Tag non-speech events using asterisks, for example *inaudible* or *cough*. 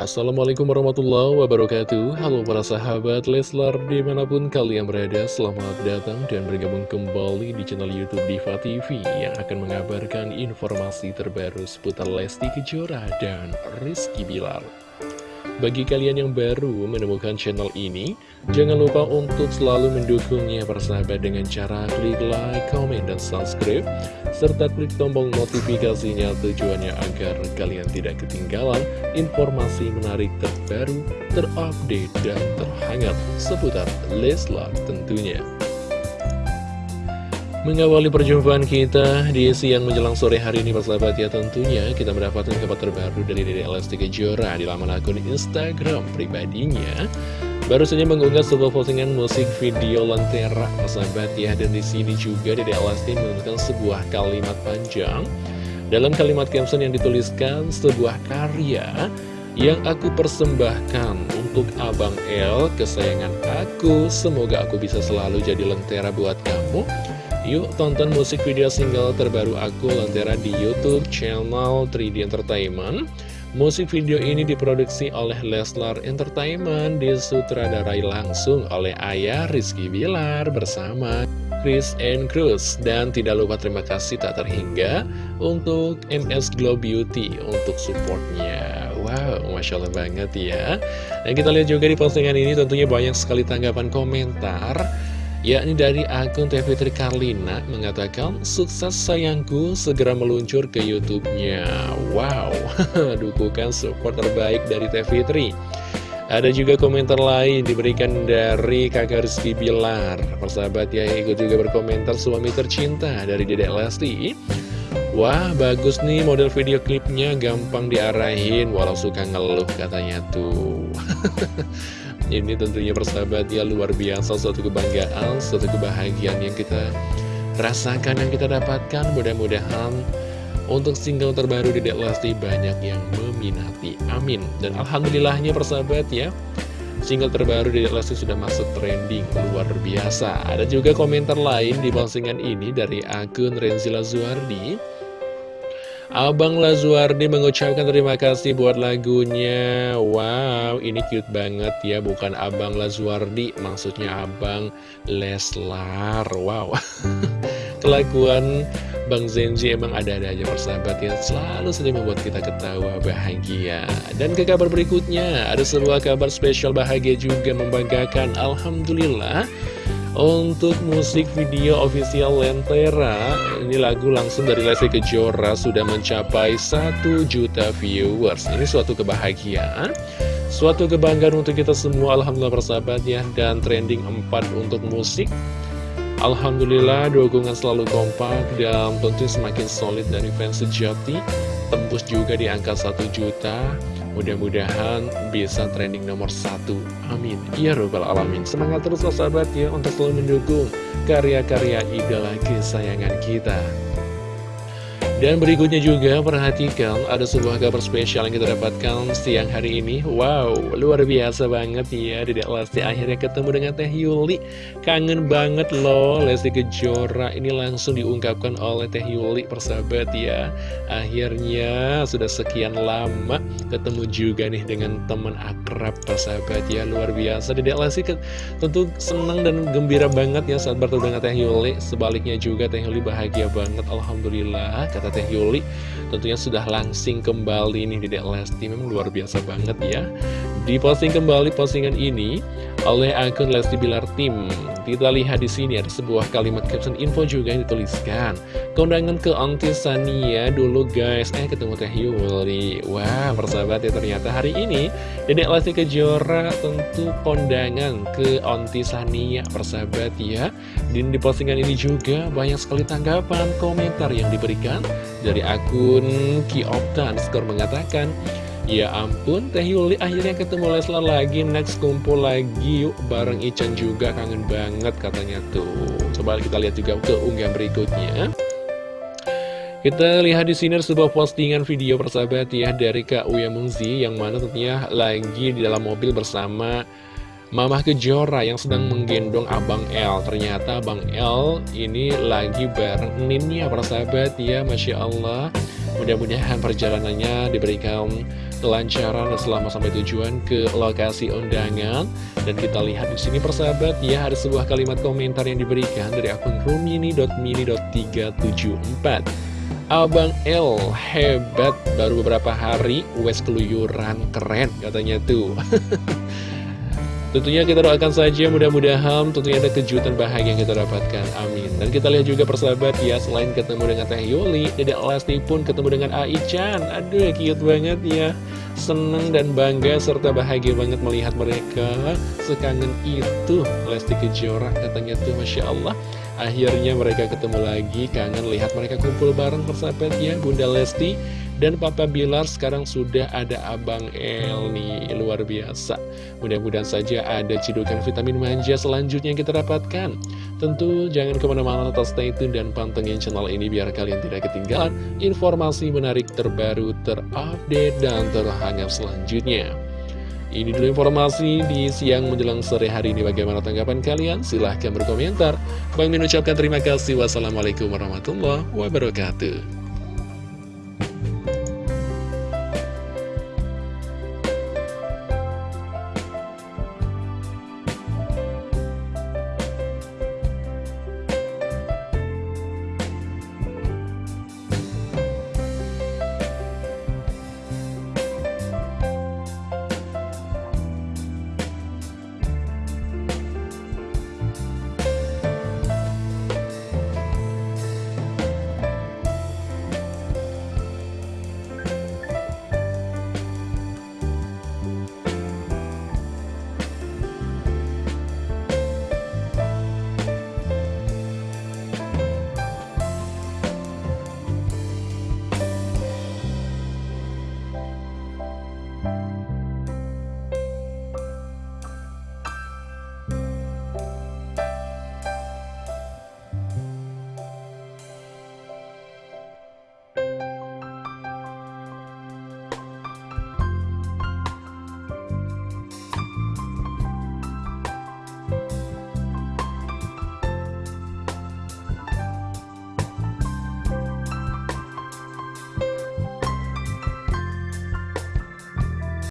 Assalamualaikum warahmatullahi wabarakatuh. Halo para sahabat Leslar di mana pun kalian berada Selamat datang dan bergabung kembali di channel Youtube Diva TV Yang akan mengabarkan informasi terbaru seputar Lesti Kejora dan Rizky Bilar bagi kalian yang baru menemukan channel ini, jangan lupa untuk selalu mendukungnya persahabat dengan cara klik like, comment, dan subscribe, serta klik tombol notifikasinya tujuannya agar kalian tidak ketinggalan informasi menarik terbaru, terupdate, dan terhangat seputar Leslar tentunya. Mengawali perjumpaan kita di siang menjelang sore hari ini persahabat ya tentunya kita mendapatkan kabar terbaru dari Dede Lesti Kejora di laman akun Instagram pribadinya. Baru saja mengunggah sebuah postingan musik video Lentera persahabat ya. Dan di sini juga Dede Lesti menggunakan sebuah kalimat panjang. Dalam kalimat caption yang dituliskan sebuah karya yang aku persembahkan untuk Abang L kesayangan aku. Semoga aku bisa selalu jadi lentera buat kamu. Yuk tonton musik video single terbaru aku Lentera di Youtube channel 3D Entertainment. Musik video ini diproduksi oleh Leslar Entertainment Disutradarai langsung oleh ayah Rizky Bilar bersama Chris and Cruz. Dan tidak lupa terima kasih tak terhingga untuk MS Glow Beauty untuk supportnya Masya Allah banget ya Dan kita lihat juga di postingan ini tentunya banyak sekali tanggapan komentar yakni dari akun TV Tri Karlina mengatakan sukses sayangku segera meluncur ke YouTube-nya. Wow, *laughs* dukungan support terbaik dari TV Tri. Ada juga komentar lain diberikan dari kakak Rizky Bilar Persahabat ya ikut juga berkomentar suami tercinta dari Dedek Lesti Wah bagus nih model video klipnya gampang diarahin walau suka ngeluh katanya tuh *laughs* Ini tentunya persahabat ya luar biasa suatu kebanggaan, suatu kebahagiaan yang kita rasakan, yang kita dapatkan. Mudah-mudahan untuk single terbaru di Lesti banyak yang meminati. Amin. Dan Alhamdulillahnya persahabat ya, single terbaru di Lesti sudah masuk trending luar biasa. Ada juga komentar lain di postingan ini dari akun Renzila Zuardi. Abang Lazuardi mengucapkan terima kasih buat lagunya. Wow, ini cute banget ya Bukan Abang Lazuardi, maksudnya Abang Leslar. Wow. *laughs* Kelakuan Bang Zenji emang ada-ada aja persahabat ya. Selalu saja membuat kita ketawa bahagia. Dan ke kabar berikutnya Ada sebuah kabar spesial bahagia juga membanggakan. Alhamdulillah untuk musik video official Lentera Ini lagu langsung dari Lesti Kejora Sudah mencapai 1 juta viewers. Ini suatu kebahagiaan Suatu kebanggaan untuk kita semua Alhamdulillah persahabat ya Dan trending 4 untuk musik. Alhamdulillah dukungan selalu kompak Dan tentu semakin solid dari fans sejati. Tembus juga di angka 1 juta Mudah-mudahan bisa trending nomor satu. Amin. Ya Rabbal Alamin. Semangat terus sahabat ya untuk selalu mendukung karya-karya idola kesayangan kita. Dan berikutnya juga perhatikan ada sebuah kabar spesial yang kita dapatkan siang hari ini. Wow, luar biasa banget ya Dedek Lesti akhirnya ketemu dengan Teh Yuli. Kangen banget loh Lesti Kejora. Ini langsung diungkapkan oleh Teh Yuli persahabat ya. Akhirnya sudah sekian lama ketemu juga nih dengan teman akrab persahabat ya. Luar biasa Dedek Lesti tentu senang dan gembira banget ya saat bertemu dengan Teh Yuli. Sebaliknya juga Teh Yuli bahagia banget Alhamdulillah kata Teh Yuli. Tentunya sudah langsing kembali nih di Dek Lesti. Memang luar biasa banget ya. Di posting kembali postingan ini oleh akun Lesti Bilar Tim kita lihat di sini ada sebuah kalimat caption info juga yang dituliskan. Kondangan ke Auntie Sania dulu guys. Eh ketemu Teh Yuli. Wah, persahabat ya ternyata hari ini Dedek Lesti Kejora tentu kondangan ke Auntie Sania persahabat ya. Dan di postingan ini juga banyak sekali tanggapan komentar yang diberikan dari akun Kiopta skor mengatakan Ya ampun, Teh Yuli akhirnya ketemu Leslar lagi, next kumpul lagi yuk bareng Ican juga, kangen banget katanya tuh. Coba kita lihat juga ke unggahan berikutnya. Kita lihat di sini sebuah postingan video persahabat ya dari Kak Uya Mungzi yang mana tentunya lagi di dalam mobil bersama Mamah Kejora yang sedang menggendong Abang L Ternyata Abang L ini lagi bareng Ninnya persahabat ya Masya Allah Mudah-mudahan perjalanannya diberikan kelancaran selama sampai tujuan ke lokasi undangan. Dan kita lihat di sini persahabat ya ada sebuah kalimat komentar yang diberikan dari akun rumini.mini.374. Abang L hebat baru beberapa hari wes keluyuran keren katanya tuh *laughs* Tentunya kita doakan saja mudah-mudahan tentunya ada kejutan bahagia yang kita dapatkan. Amin. Dan kita lihat juga persahabat ya, selain ketemu dengan Teh Yuli, Dedek Lesti pun ketemu dengan Ai-chan. Aduh, cute banget ya. Seneng dan bangga serta bahagia banget melihat mereka sekangen itu. Lesti Kejora katanya tuh Masya Allah. Akhirnya mereka ketemu lagi, kangen lihat mereka kumpul bareng persahabat ya, Bunda Lesti dan Papa Bilar sekarang sudah ada Abang El nih, luar biasa. Mudah-mudahan saja ada cidukan vitamin manja selanjutnya yang kita dapatkan. Tentu jangan ke mana-mana tetap stay tune dan pantengin channel ini biar kalian tidak ketinggalan informasi menarik terbaru, terupdate, dan terhangat selanjutnya. Ini dulu informasi di siang menjelang sore hari ini. Bagaimana tanggapan kalian? Silahkan berkomentar. Bang Min ucapkan terima kasih. Wassalamualaikum warahmatullahi wabarakatuh.